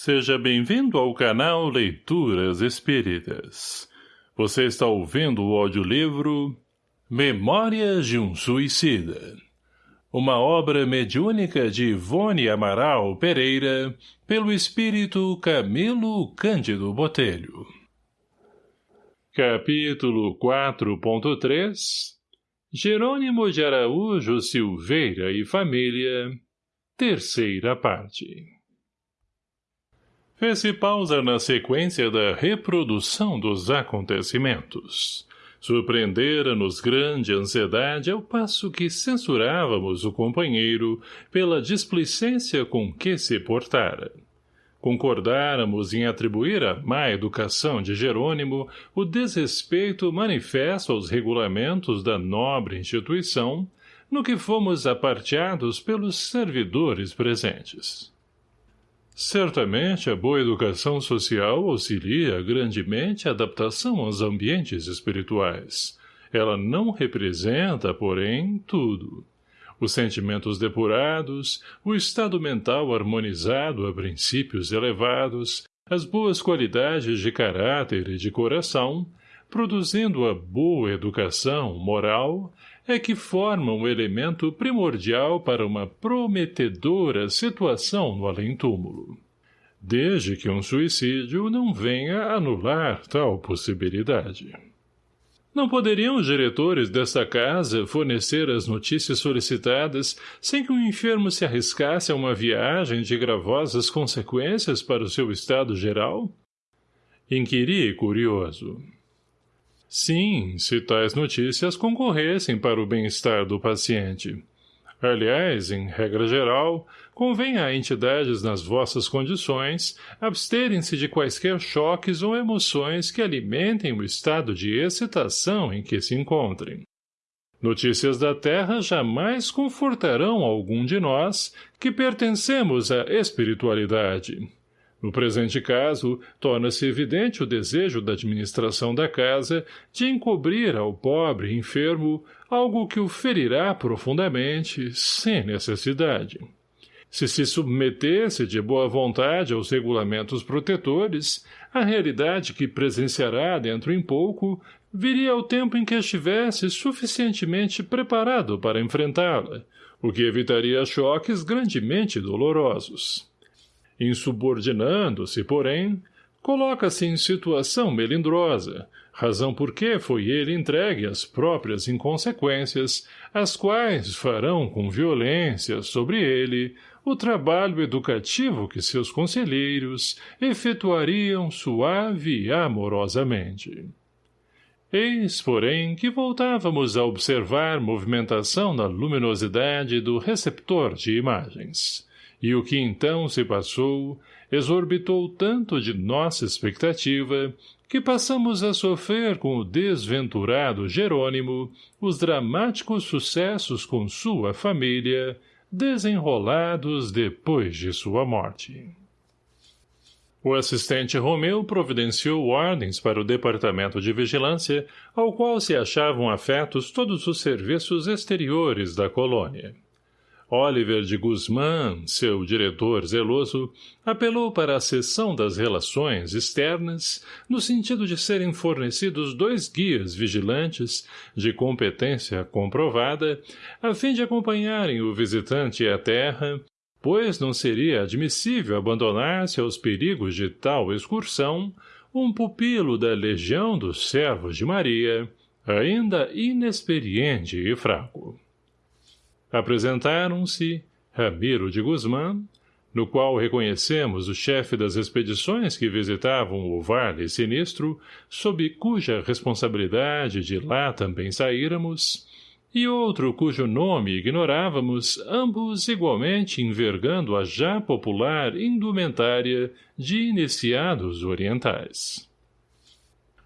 Seja bem-vindo ao canal Leituras Espíritas. Você está ouvindo o audiolivro Memórias de um Suicida. Uma obra mediúnica de Ivone Amaral Pereira, pelo espírito Camilo Cândido Botelho. Capítulo 4.3 Jerônimo de Araújo Silveira e Família Terceira parte Fez-se pausa na sequência da reprodução dos acontecimentos. Surpreendera-nos grande ansiedade ao passo que censurávamos o companheiro pela displicência com que se portara. Concordáramos em atribuir à má educação de Jerônimo o desrespeito manifesto aos regulamentos da nobre instituição, no que fomos aparteados pelos servidores presentes. Certamente a boa educação social auxilia grandemente a adaptação aos ambientes espirituais. Ela não representa, porém, tudo. Os sentimentos depurados, o estado mental harmonizado a princípios elevados, as boas qualidades de caráter e de coração, produzindo a boa educação moral, é que formam o elemento primordial para uma prometedora situação no além-túmulo. Desde que um suicídio não venha anular tal possibilidade. Não poderiam os diretores desta casa fornecer as notícias solicitadas sem que o enfermo se arriscasse a uma viagem de gravosas consequências para o seu estado geral? Inquiri curioso. Sim, se tais notícias concorressem para o bem-estar do paciente. Aliás, em regra geral, convém a entidades nas vossas condições absterem-se de quaisquer choques ou emoções que alimentem o estado de excitação em que se encontrem. Notícias da Terra jamais confortarão algum de nós que pertencemos à espiritualidade. No presente caso, torna-se evidente o desejo da administração da casa de encobrir ao pobre enfermo algo que o ferirá profundamente, sem necessidade. Se se submetesse de boa vontade aos regulamentos protetores, a realidade que presenciará dentro em pouco viria ao tempo em que estivesse suficientemente preparado para enfrentá-la, o que evitaria choques grandemente dolorosos. Insubordinando-se, porém, coloca-se em situação melindrosa, razão por que foi ele entregue às próprias inconsequências, as quais farão com violência sobre ele o trabalho educativo que seus conselheiros efetuariam suave e amorosamente. Eis, porém, que voltávamos a observar movimentação na luminosidade do receptor de imagens e o que então se passou exorbitou tanto de nossa expectativa que passamos a sofrer com o desventurado Jerônimo os dramáticos sucessos com sua família, desenrolados depois de sua morte. O assistente Romeu providenciou ordens para o departamento de vigilância, ao qual se achavam afetos todos os serviços exteriores da colônia. Oliver de Guzmán, seu diretor zeloso, apelou para a seção das relações externas, no sentido de serem fornecidos dois guias vigilantes, de competência comprovada, a fim de acompanharem o visitante à terra, pois não seria admissível abandonar-se aos perigos de tal excursão um pupilo da legião dos servos de Maria, ainda inexperiente e fraco. Apresentaram-se Ramiro de Guzmán, no qual reconhecemos o chefe das expedições que visitavam o Vale Sinistro, sob cuja responsabilidade de lá também saíramos, e outro cujo nome ignorávamos, ambos igualmente envergando a já popular indumentária de iniciados orientais.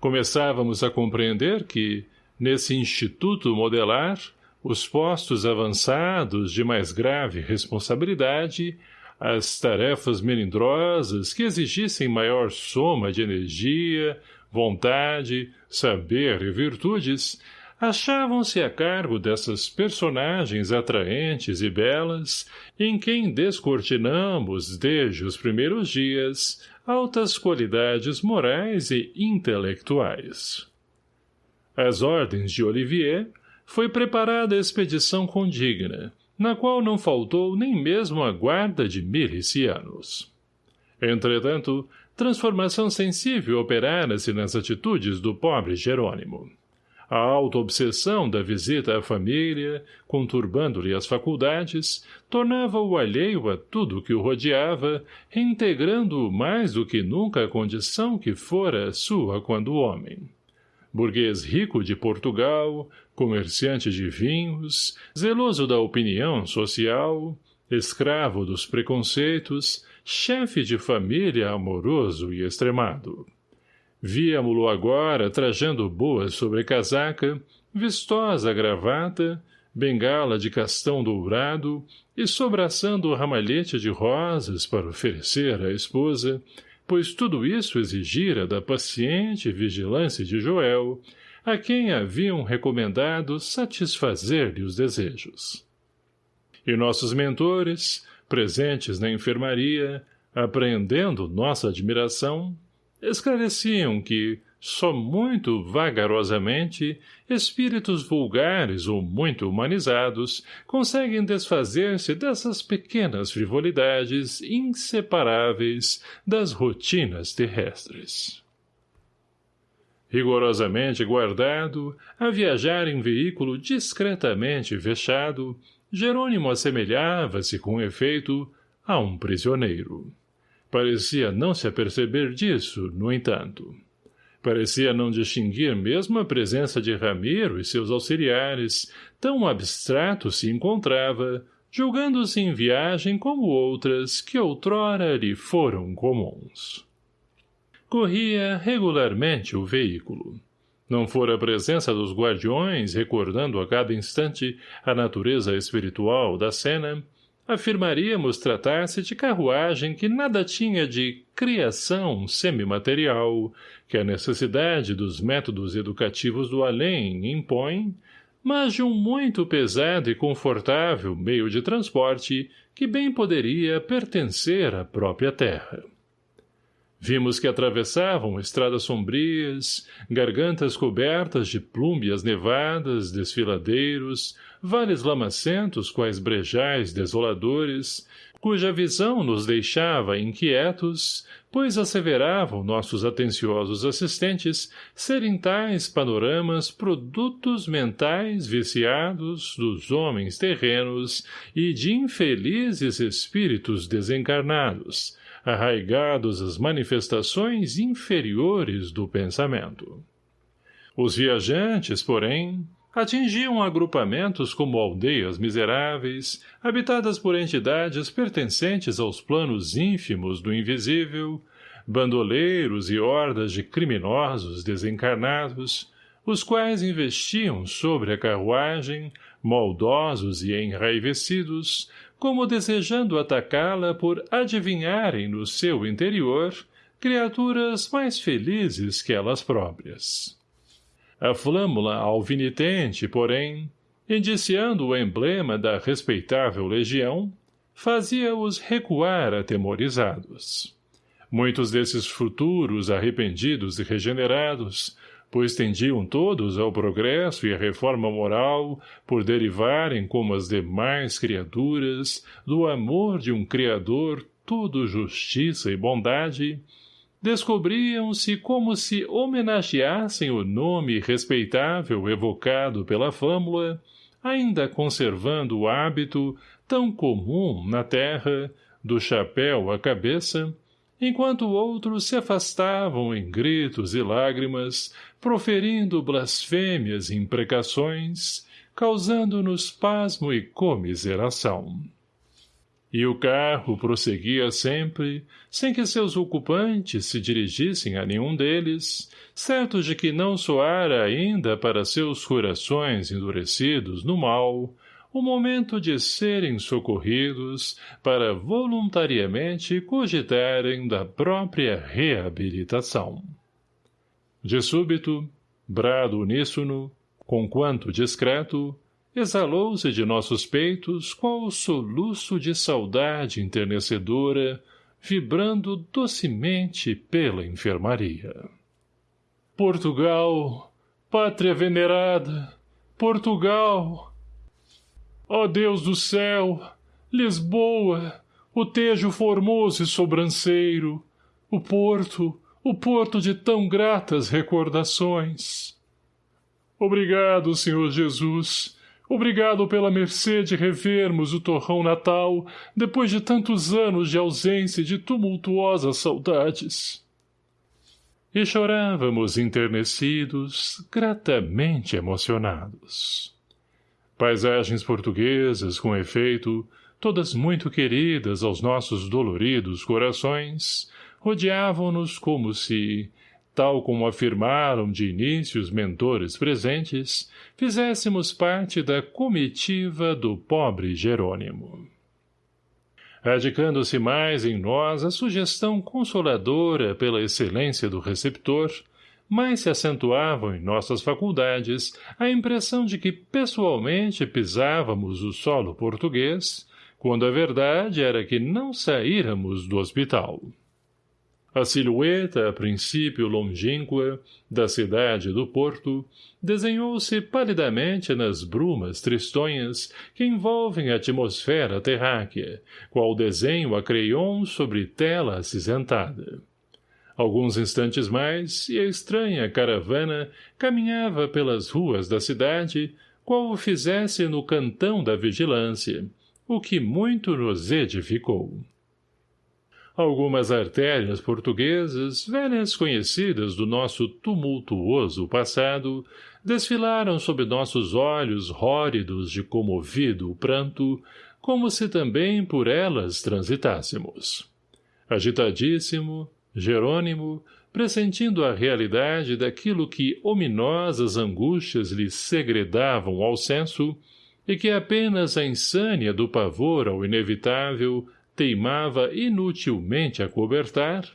Começávamos a compreender que, nesse instituto modelar, os postos avançados de mais grave responsabilidade, as tarefas melindrosas que exigissem maior soma de energia, vontade, saber e virtudes, achavam-se a cargo dessas personagens atraentes e belas, em quem descortinamos, desde os primeiros dias, altas qualidades morais e intelectuais. Às ordens de Olivier, foi preparada a expedição condigna, na qual não faltou nem mesmo a guarda de milicianos. Entretanto, transformação sensível operara-se nas atitudes do pobre Jerônimo. A auto-obsessão da visita à família, conturbando-lhe as faculdades, tornava-o alheio a tudo que o rodeava, reintegrando-o mais do que nunca a condição que fora sua quando homem. Burguês rico de Portugal, comerciante de vinhos, zeloso da opinião social, escravo dos preconceitos, chefe de família amoroso e extremado. Víamo-lo agora trajando boa sobrecasaca, vistosa gravata, bengala de castão dourado e sobraçando o ramalhete de rosas para oferecer à esposa, pois tudo isso exigira da paciente vigilância de Joel, a quem haviam recomendado satisfazer-lhe os desejos. E nossos mentores, presentes na enfermaria, apreendendo nossa admiração, esclareciam que, só muito vagarosamente, espíritos vulgares ou muito humanizados conseguem desfazer-se dessas pequenas frivolidades inseparáveis das rotinas terrestres. Rigorosamente guardado, a viajar em veículo discretamente fechado, Jerônimo assemelhava-se, com efeito, a um prisioneiro. Parecia não se aperceber disso, no entanto. Parecia não distinguir mesmo a presença de Ramiro e seus auxiliares, tão abstrato se encontrava, julgando-se em viagem como outras que outrora lhe foram comuns. Corria regularmente o veículo. Não fora a presença dos guardiões, recordando a cada instante a natureza espiritual da cena, afirmaríamos tratar-se de carruagem que nada tinha de criação semimaterial, que a necessidade dos métodos educativos do além impõe, mas de um muito pesado e confortável meio de transporte que bem poderia pertencer à própria terra. Vimos que atravessavam estradas sombrias, gargantas cobertas de plúmbias nevadas, desfiladeiros, vales lamacentos quais brejais desoladores, cuja visão nos deixava inquietos, pois asseveravam nossos atenciosos assistentes serem tais panoramas produtos mentais viciados dos homens terrenos e de infelizes espíritos desencarnados, arraigados às manifestações inferiores do pensamento. Os viajantes, porém, atingiam agrupamentos como aldeias miseráveis, habitadas por entidades pertencentes aos planos ínfimos do invisível, bandoleiros e hordas de criminosos desencarnados, os quais investiam sobre a carruagem, maldosos e enraivecidos, como desejando atacá-la por adivinharem no seu interior criaturas mais felizes que elas próprias. A flâmula alvinitente, porém, indiciando o emblema da respeitável legião, fazia-os recuar atemorizados. Muitos desses futuros arrependidos e regenerados pois tendiam todos ao progresso e à reforma moral, por derivarem, como as demais criaturas, do amor de um Criador tudo justiça e bondade, descobriam-se como se homenageassem o nome respeitável evocado pela fâmula, ainda conservando o hábito, tão comum na terra, do chapéu à cabeça, enquanto outros se afastavam em gritos e lágrimas, proferindo blasfêmias e imprecações, causando-nos pasmo e comiseração. E o carro prosseguia sempre, sem que seus ocupantes se dirigissem a nenhum deles, certos de que não soara ainda para seus corações endurecidos no mal, o momento de serem socorridos para voluntariamente cogitarem da própria reabilitação. De súbito, brado uníssono, conquanto discreto, exalou-se de nossos peitos qual soluço de saudade enternecedora, vibrando docemente pela enfermaria. Portugal, pátria venerada, Portugal! Ó Deus do céu, Lisboa, o Tejo formoso e sobranceiro, o Porto, o Porto de tão gratas recordações. Obrigado, Senhor Jesus, Obrigado pela mercê de revermos o torrão natal, depois de tantos anos de ausência e de tumultuosas saudades. E chorávamos enternecidos, gratamente emocionados. Paisagens portuguesas, com efeito, todas muito queridas aos nossos doloridos corações, rodeavam-nos como se, tal como afirmaram de início os mentores presentes, fizéssemos parte da comitiva do pobre Jerônimo. Radicando-se mais em nós a sugestão consoladora pela excelência do receptor, mais se acentuavam em nossas faculdades a impressão de que pessoalmente pisávamos o solo português, quando a verdade era que não saíramos do hospital. A silhueta, a princípio longínqua, da cidade do porto, desenhou-se palidamente nas brumas tristonhas que envolvem a atmosfera terráquea, qual desenho a creion sobre tela acinzentada. Alguns instantes mais, e a estranha caravana caminhava pelas ruas da cidade, qual o fizesse no cantão da vigilância, o que muito nos edificou. Algumas artérias portuguesas, velhas conhecidas do nosso tumultuoso passado, desfilaram sob nossos olhos róridos de comovido pranto, como se também por elas transitássemos. Agitadíssimo, Jerônimo, pressentindo a realidade daquilo que ominosas angústias lhe segredavam ao senso, e que apenas a insânia do pavor ao inevitável teimava inutilmente a cobertar,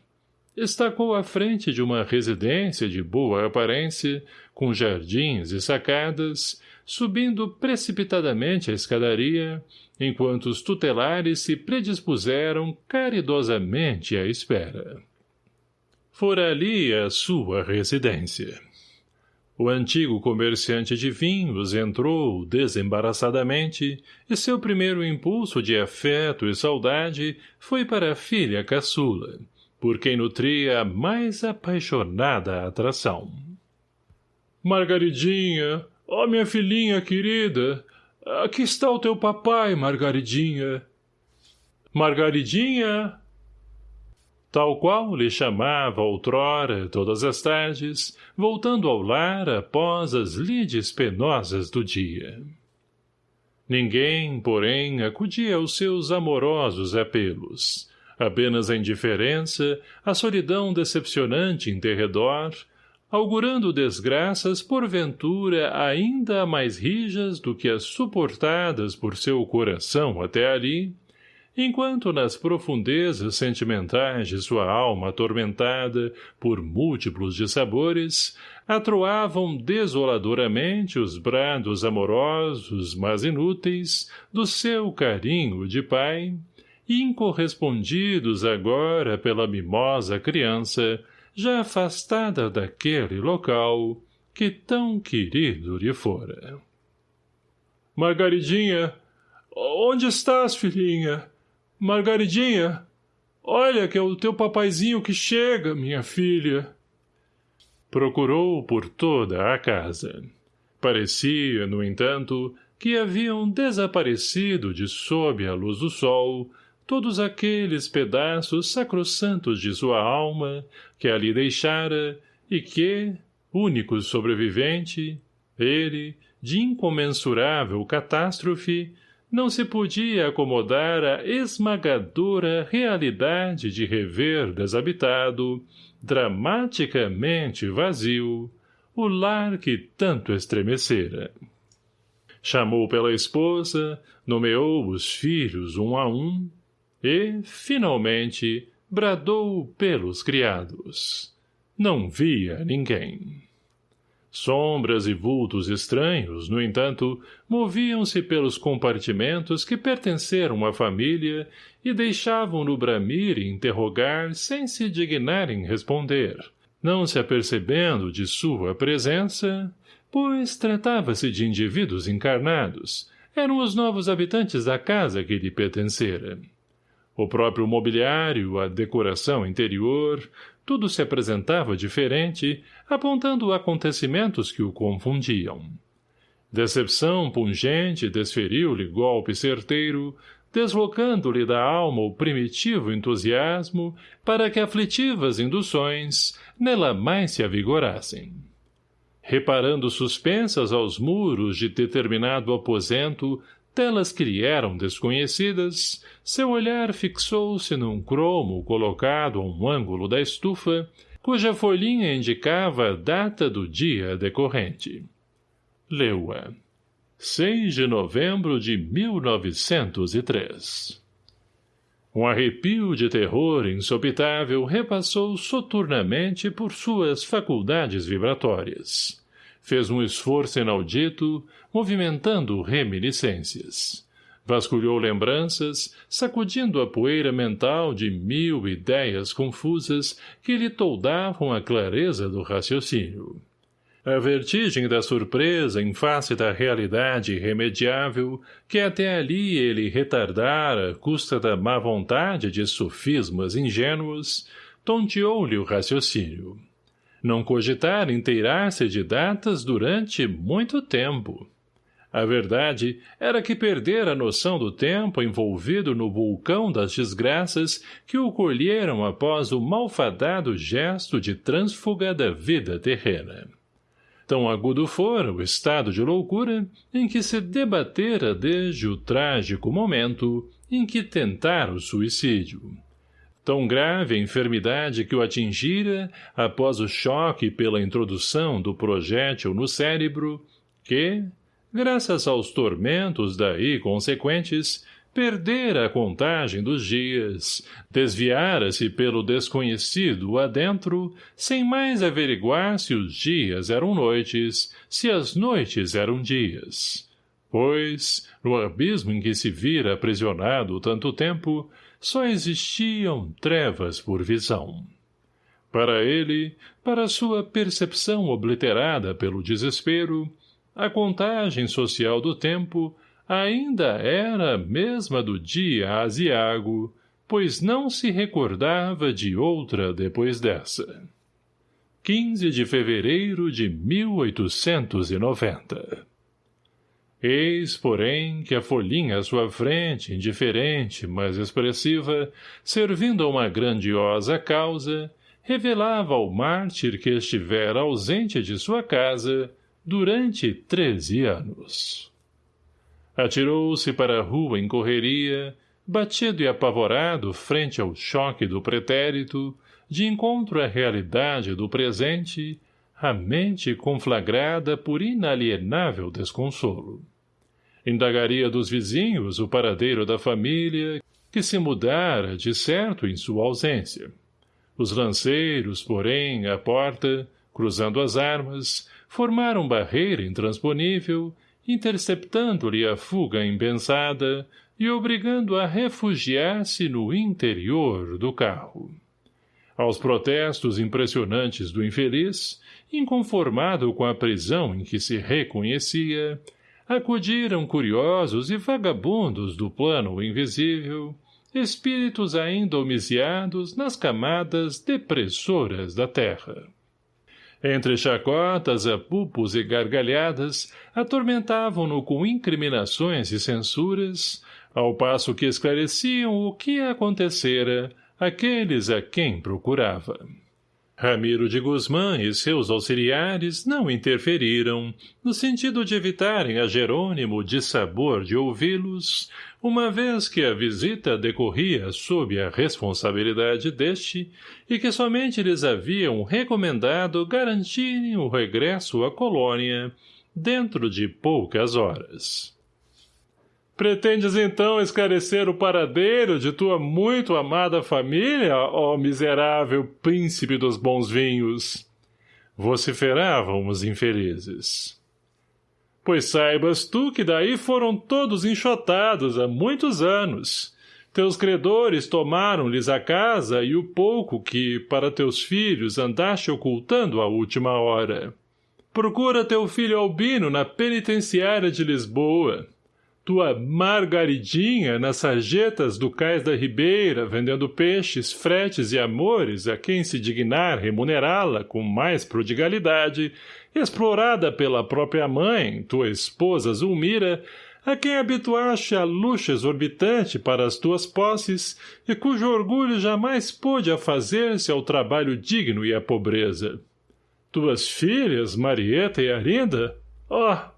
estacou à frente de uma residência de boa aparência, com jardins e sacadas, subindo precipitadamente a escadaria, enquanto os tutelares se predispuseram caridosamente à espera. Fora ali a sua residência. O antigo comerciante de vinhos entrou desembaraçadamente e seu primeiro impulso de afeto e saudade foi para a filha caçula, por quem nutria a mais apaixonada atração. Margaridinha, ó minha filhinha querida, aqui está o teu papai, Margaridinha. Margaridinha, tal qual lhe chamava outrora todas as tardes, voltando ao lar após as lides penosas do dia. Ninguém, porém, acudia aos seus amorosos apelos. Apenas a indiferença, a solidão decepcionante em derredor, augurando desgraças porventura ainda mais rijas do que as suportadas por seu coração até ali, enquanto nas profundezas sentimentais de sua alma atormentada por múltiplos dissabores, atroavam desoladoramente os brados amorosos, mas inúteis, do seu carinho de pai, incorrespondidos agora pela mimosa criança, já afastada daquele local que tão querido lhe fora. Margaridinha, onde estás, filhinha? Margaridinha, olha que é o teu papaizinho que chega, minha filha. Procurou por toda a casa. Parecia, no entanto, que haviam desaparecido de sob a luz do sol todos aqueles pedaços sacrossantos de sua alma que ali deixara e que, único sobrevivente, ele, de incomensurável catástrofe, não se podia acomodar à esmagadora realidade de rever desabitado, dramaticamente vazio, o lar que tanto estremecera. Chamou pela esposa, nomeou os filhos um a um, e, finalmente, bradou pelos criados. Não via ninguém. Sombras e vultos estranhos, no entanto, moviam-se pelos compartimentos que pertenceram à família e deixavam-no bramir e interrogar sem se dignarem responder, não se apercebendo de sua presença, pois tratava-se de indivíduos encarnados, eram os novos habitantes da casa que lhe pertencera. O próprio mobiliário, a decoração interior, tudo se apresentava diferente, apontando acontecimentos que o confundiam. Decepção pungente desferiu-lhe golpe certeiro, deslocando-lhe da alma o primitivo entusiasmo para que aflitivas induções nela mais se avigorassem. Reparando suspensas aos muros de determinado aposento telas que lhe eram desconhecidas, seu olhar fixou-se num cromo colocado a um ângulo da estufa, cuja folhinha indicava a data do dia decorrente. Leu-a. 6 de novembro de 1903 Um arrepio de terror insopitável repassou soturnamente por suas faculdades vibratórias fez um esforço inaudito, movimentando reminiscências. Vasculhou lembranças, sacudindo a poeira mental de mil ideias confusas que lhe toldavam a clareza do raciocínio. A vertigem da surpresa em face da realidade irremediável que até ali ele retardara à custa da má vontade de sofismas ingênuos, tonteou-lhe o raciocínio não cogitar inteirar-se de datas durante muito tempo. A verdade era que perdera a noção do tempo envolvido no vulcão das desgraças que o colheram após o malfadado gesto de trânsfuga da vida terrena. Tão agudo fora o estado de loucura em que se debatera desde o trágico momento em que tentara o suicídio tão grave a enfermidade que o atingira após o choque pela introdução do projétil no cérebro, que, graças aos tormentos daí consequentes, perdera a contagem dos dias, desviara-se pelo desconhecido adentro, sem mais averiguar se os dias eram noites, se as noites eram dias. Pois, no abismo em que se vira aprisionado tanto tempo, só existiam trevas por visão. Para ele, para sua percepção obliterada pelo desespero, a contagem social do tempo ainda era a mesma do dia aziago, pois não se recordava de outra depois dessa. 15 de fevereiro de 1890 Eis, porém, que a folhinha à sua frente, indiferente, mas expressiva, servindo a uma grandiosa causa, revelava ao mártir que estivera ausente de sua casa durante treze anos. Atirou-se para a rua em correria, batido e apavorado frente ao choque do pretérito, de encontro à realidade do presente, a mente conflagrada por inalienável desconsolo. Indagaria dos vizinhos o paradeiro da família, que se mudara, de certo, em sua ausência. Os lanceiros, porém, à porta, cruzando as armas, formaram barreira intransponível, interceptando-lhe a fuga impensada e obrigando a refugiar-se no interior do carro. Aos protestos impressionantes do infeliz, inconformado com a prisão em que se reconhecia, acudiram curiosos e vagabundos do plano invisível, espíritos ainda homiciados nas camadas depressoras da terra. Entre chacotas, apupos e gargalhadas, atormentavam-no com incriminações e censuras, ao passo que esclareciam o que acontecera aqueles a quem procurava. Ramiro de Guzmã e seus auxiliares não interferiram, no sentido de evitarem a Jerônimo de sabor de ouvi-los, uma vez que a visita decorria sob a responsabilidade deste e que somente lhes haviam recomendado garantirem o regresso à colônia dentro de poucas horas. Pretendes então esclarecer o paradeiro de tua muito amada família, ó miserável príncipe dos bons vinhos? vociferavam os infelizes. Pois saibas tu que daí foram todos enxotados há muitos anos. Teus credores tomaram-lhes a casa e o pouco que, para teus filhos, andaste ocultando à última hora. Procura teu filho Albino na penitenciária de Lisboa tua Margaridinha nas sarjetas do cais da Ribeira, vendendo peixes, fretes e amores a quem se dignar remunerá-la com mais prodigalidade, explorada pela própria mãe, tua esposa Zulmira, a quem habituaste a luxo exorbitante para as tuas posses e cujo orgulho jamais pôde afazer-se ao trabalho digno e à pobreza. Tuas filhas, Marieta e Arinda? Oh,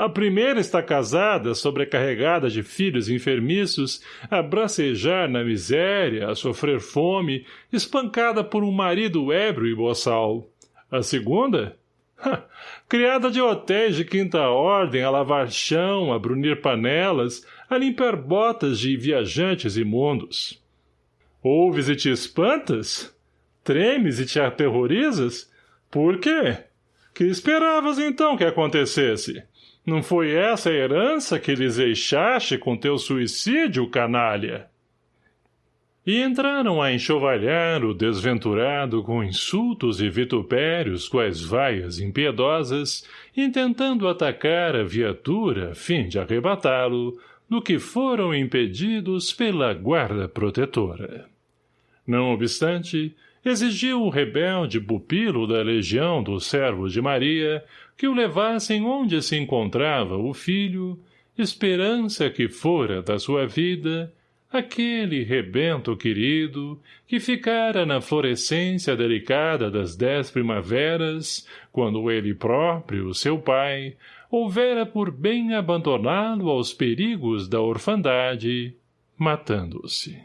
a primeira está casada, sobrecarregada de filhos enfermiços, a bracejar na miséria, a sofrer fome, espancada por um marido ébrio e boçal. A segunda? criada de hotéis de quinta ordem a lavar chão, a brunir panelas, a limpar botas de viajantes imundos. Ouves e te espantas? Tremes e te aterrorizas? Por quê? Que esperavas então que acontecesse? Não foi essa a herança que lhes deixaste com teu suicídio, canalha? E entraram a enxovalhar o desventurado com insultos e vitupérios quais vaias impiedosas, intentando atacar a viatura a fim de arrebatá-lo, do que foram impedidos pela guarda protetora. Não obstante, exigiu o rebelde pupilo da legião dos servos de Maria que o levassem onde se encontrava o filho, esperança que fora da sua vida, aquele rebento querido, que ficara na florescência delicada das dez primaveras, quando ele próprio, seu pai, houvera por bem abandoná-lo aos perigos da orfandade, matando-se.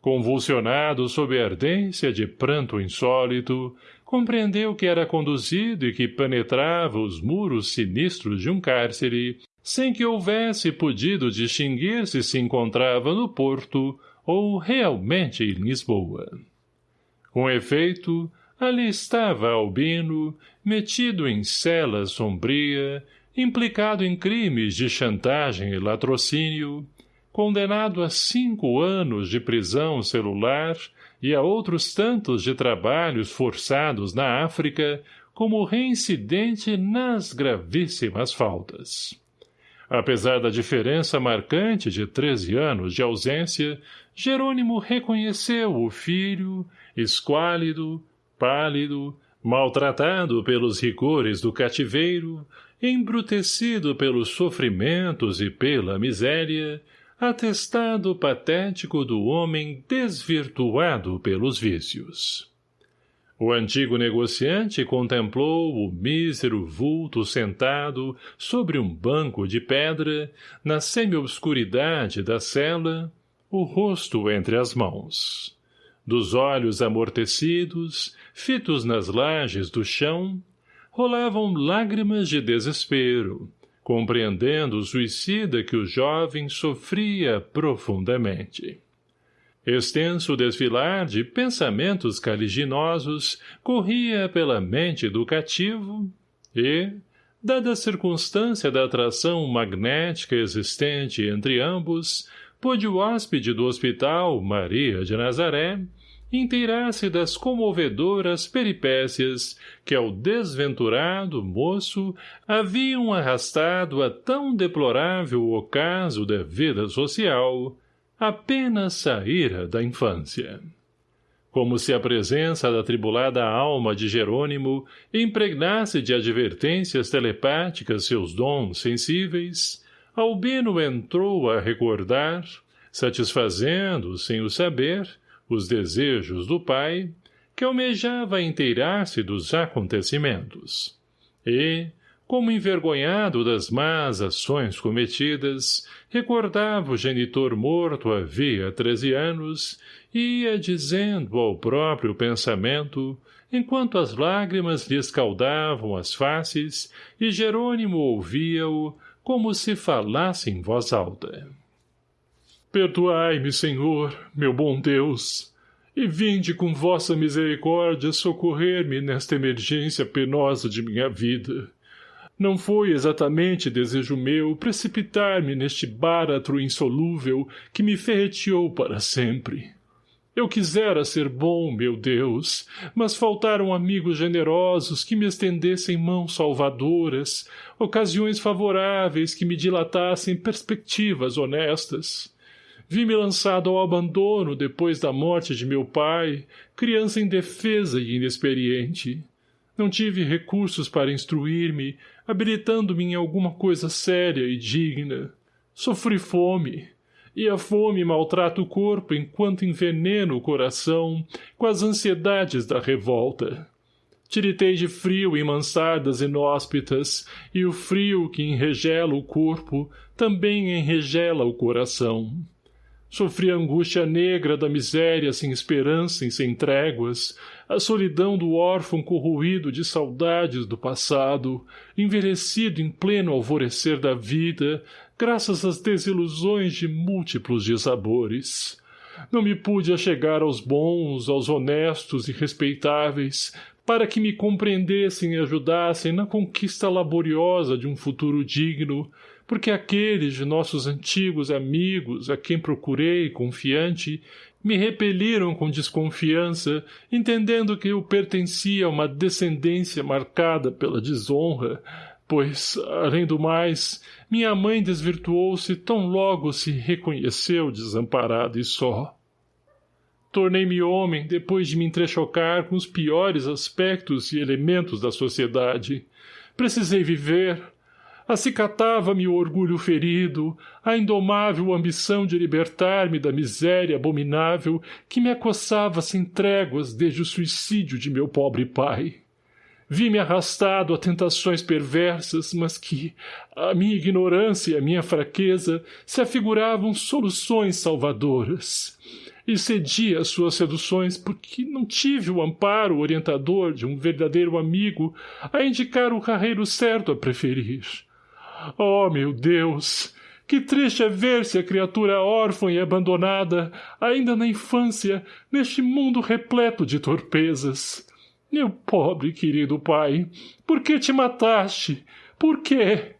Convulsionado sob a ardência de pranto insólito, compreendeu que era conduzido e que penetrava os muros sinistros de um cárcere, sem que houvesse podido distinguir se se encontrava no Porto ou realmente em Lisboa. Com efeito, ali estava Albino, metido em cela sombria, implicado em crimes de chantagem e latrocínio, condenado a cinco anos de prisão celular e a outros tantos de trabalhos forçados na África como reincidente nas gravíssimas faltas. Apesar da diferença marcante de treze anos de ausência, Jerônimo reconheceu o filho, esquálido, pálido, maltratado pelos rigores do cativeiro, embrutecido pelos sofrimentos e pela miséria, atestado patético do homem desvirtuado pelos vícios. O antigo negociante contemplou o mísero vulto sentado sobre um banco de pedra, na semi-obscuridade da cela, o rosto entre as mãos. Dos olhos amortecidos, fitos nas lajes do chão, rolavam lágrimas de desespero, compreendendo o suicida que o jovem sofria profundamente. Extenso desfilar de pensamentos caliginosos corria pela mente do cativo e, dada a circunstância da atração magnética existente entre ambos, pôde o hóspede do hospital, Maria de Nazaré, inteirar-se das comovedoras peripécias que ao desventurado moço haviam arrastado a tão deplorável ocaso da vida social, apenas saíra da infância. Como se a presença da tribulada alma de Jerônimo impregnasse de advertências telepáticas seus dons sensíveis, Albino entrou a recordar, satisfazendo, sem o saber, os desejos do pai, que almejava inteirar-se dos acontecimentos. E, como envergonhado das más ações cometidas, recordava o genitor morto havia treze anos, e ia dizendo ao próprio pensamento, enquanto as lágrimas lhe escaldavam as faces, e Jerônimo ouvia-o como se falasse em voz alta. Perdoai-me, Senhor, meu bom Deus. e vinde com vossa misericórdia socorrer-me nesta emergência penosa de minha vida. Não foi exatamente desejo meu precipitar-me neste báratro insolúvel que me ferreteou para sempre. Eu quisera ser bom, meu Deus, mas faltaram amigos generosos que me estendessem mãos salvadoras, ocasiões favoráveis que me dilatassem perspectivas honestas. Vi-me lançado ao abandono depois da morte de meu pai, criança indefesa e inexperiente. Não tive recursos para instruir-me, habilitando-me em alguma coisa séria e digna. Sofri fome, e a fome maltrata o corpo enquanto envenena o coração com as ansiedades da revolta. Tiritei de frio em mansardas inóspitas, e o frio que enregela o corpo também enregela o coração. Sofri a angústia negra da miséria sem esperança e sem tréguas, a solidão do órfão corroído de saudades do passado, envelhecido em pleno alvorecer da vida, graças às desilusões de múltiplos dissabores. Não me pude achegar aos bons, aos honestos e respeitáveis, para que me compreendessem e ajudassem na conquista laboriosa de um futuro digno, porque aqueles de nossos antigos amigos a quem procurei confiante me repeliram com desconfiança, entendendo que eu pertencia a uma descendência marcada pela desonra, pois, além do mais, minha mãe desvirtuou-se tão logo se reconheceu desamparada e só. Tornei-me homem depois de me entrechocar com os piores aspectos e elementos da sociedade. Precisei viver. Acicatava-me o orgulho ferido, a indomável ambição de libertar-me da miséria abominável que me acossava sem tréguas desde o suicídio de meu pobre pai. Vi-me arrastado a tentações perversas, mas que, a minha ignorância e a minha fraqueza, se afiguravam soluções salvadoras. E cedi às suas seduções porque não tive o amparo orientador de um verdadeiro amigo a indicar o carreiro certo a preferir. Oh, meu Deus! Que triste é ver-se a criatura órfã e abandonada, ainda na infância, neste mundo repleto de torpezas. Meu pobre querido pai, por que te mataste? Por quê?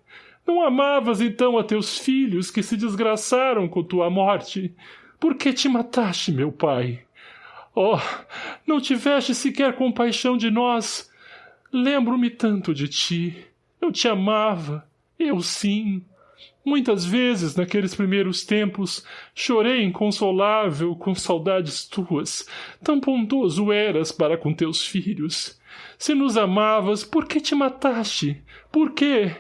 Não amavas então a teus filhos que se desgraçaram com tua morte? Por que te mataste, meu pai? Oh, não tiveste sequer compaixão de nós? Lembro-me tanto de ti. Eu te amava. Eu sim. Muitas vezes, naqueles primeiros tempos, chorei inconsolável com saudades tuas. Tão bondoso eras para com teus filhos. Se nos amavas, por que te mataste? Por quê?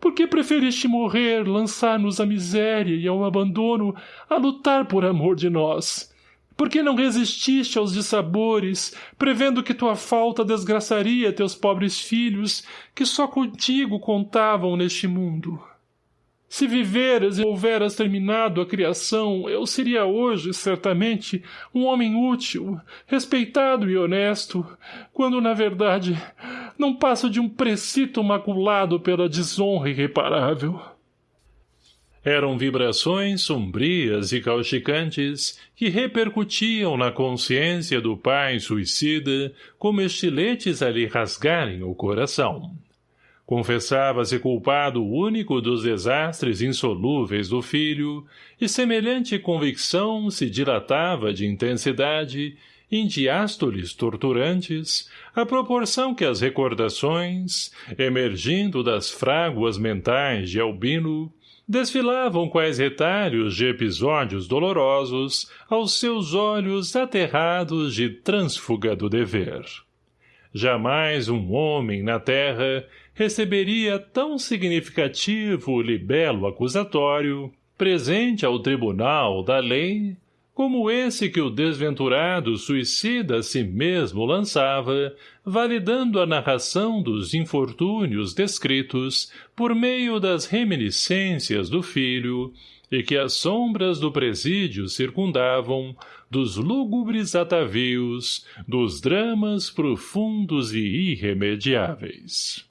Por que preferiste morrer, lançar-nos à miséria e ao abandono, a lutar por amor de nós? Por que não resististe aos dissabores, prevendo que tua falta desgraçaria teus pobres filhos, que só contigo contavam neste mundo? Se viveras e houveras terminado a criação, eu seria hoje, certamente, um homem útil, respeitado e honesto, quando, na verdade, não passo de um precito maculado pela desonra irreparável. Eram vibrações sombrias e causticantes que repercutiam na consciência do pai suicida como estiletes a lhe rasgarem o coração. Confessava-se culpado único dos desastres insolúveis do filho, e semelhante convicção se dilatava de intensidade em diástoles torturantes, à proporção que as recordações, emergindo das fráguas mentais de Albino, desfilavam quais retalhos de episódios dolorosos aos seus olhos aterrados de trânsfuga do dever. Jamais um homem na terra receberia tão significativo libelo acusatório, presente ao tribunal da lei, como esse que o desventurado suicida a si mesmo lançava, validando a narração dos infortúnios descritos por meio das reminiscências do filho, e que as sombras do presídio circundavam, dos lúgubres atavios, dos dramas profundos e irremediáveis.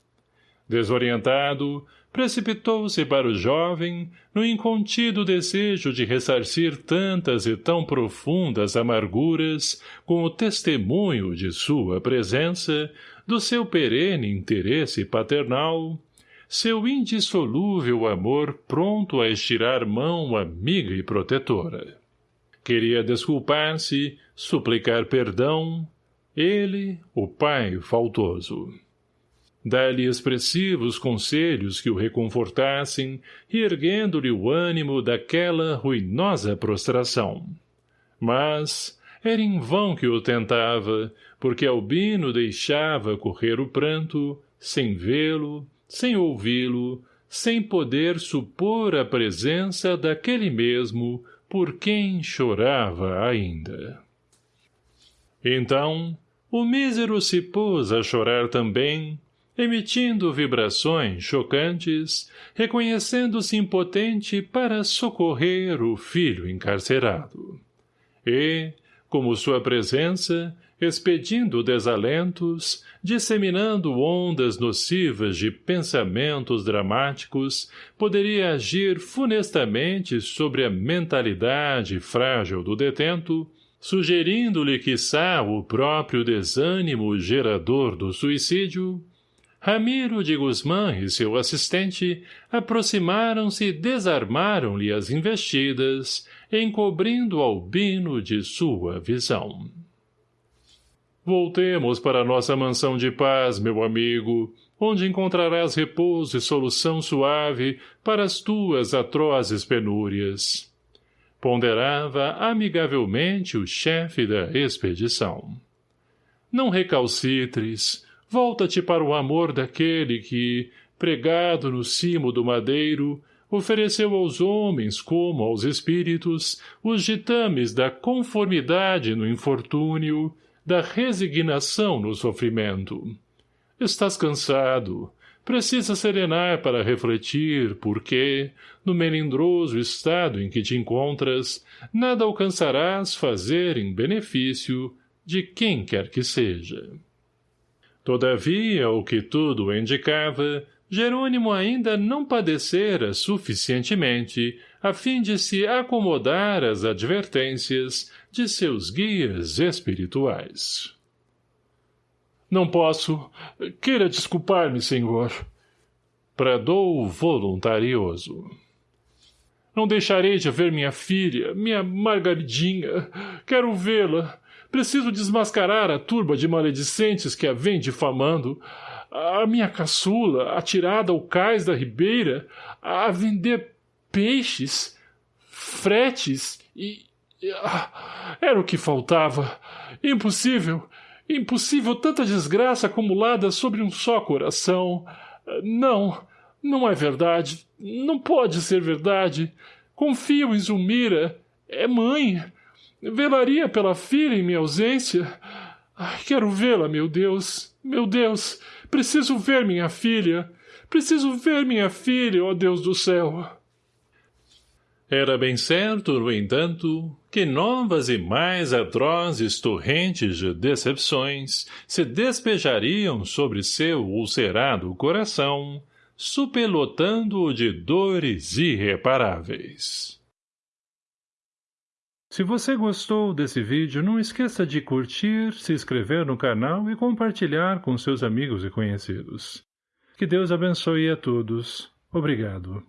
Desorientado, precipitou-se para o jovem, no incontido desejo de ressarcir tantas e tão profundas amarguras com o testemunho de sua presença, do seu perene interesse paternal, seu indissolúvel amor pronto a estirar mão amiga e protetora. Queria desculpar-se, suplicar perdão, ele, o pai faltoso. Dá-lhe expressivos conselhos que o reconfortassem, erguendo-lhe o ânimo daquela ruinosa prostração. Mas era em vão que o tentava, porque Albino deixava correr o pranto, sem vê-lo, sem ouvi-lo, sem poder supor a presença daquele mesmo por quem chorava ainda. Então, o mísero se pôs a chorar também, emitindo vibrações chocantes, reconhecendo-se impotente para socorrer o filho encarcerado. E, como sua presença, expedindo desalentos, disseminando ondas nocivas de pensamentos dramáticos, poderia agir funestamente sobre a mentalidade frágil do detento, sugerindo-lhe quiçá o próprio desânimo gerador do suicídio, Ramiro de Guzmã e seu assistente aproximaram-se e desarmaram-lhe as investidas, encobrindo Albino de sua visão. Voltemos para nossa mansão de paz, meu amigo, onde encontrarás repouso e solução suave para as tuas atrozes penúrias. Ponderava amigavelmente o chefe da expedição. Não recalcitres, volta-te para o amor daquele que, pregado no cimo do madeiro, ofereceu aos homens como aos espíritos os ditames da conformidade no infortúnio, da resignação no sofrimento. Estás cansado. Precisa serenar para refletir, porque, no melindroso estado em que te encontras, nada alcançarás fazer em benefício de quem quer que seja. Todavia, o que tudo indicava, Jerônimo ainda não padecera suficientemente a fim de se acomodar às advertências de seus guias espirituais. Não posso. Queira desculpar-me, senhor. Bradou voluntarioso. Não deixarei de ver minha filha, minha Margaridinha. Quero vê-la. Preciso desmascarar a turba de maledicentes que a vem difamando. A minha caçula, atirada ao cais da ribeira, a vender peixes, fretes e... Ah, era o que faltava. Impossível, impossível tanta desgraça acumulada sobre um só coração. Não, não é verdade. Não pode ser verdade. Confio em Zulmira. É mãe. Velaria pela filha em minha ausência. Quero vê-la, meu Deus. Meu Deus, preciso ver minha filha. Preciso ver minha filha, ó Deus do céu. Era bem certo, no entanto, que novas e mais atrozes torrentes de decepções se despejariam sobre seu ulcerado coração, supelotando-o de dores irreparáveis. Se você gostou desse vídeo, não esqueça de curtir, se inscrever no canal e compartilhar com seus amigos e conhecidos. Que Deus abençoe a todos. Obrigado.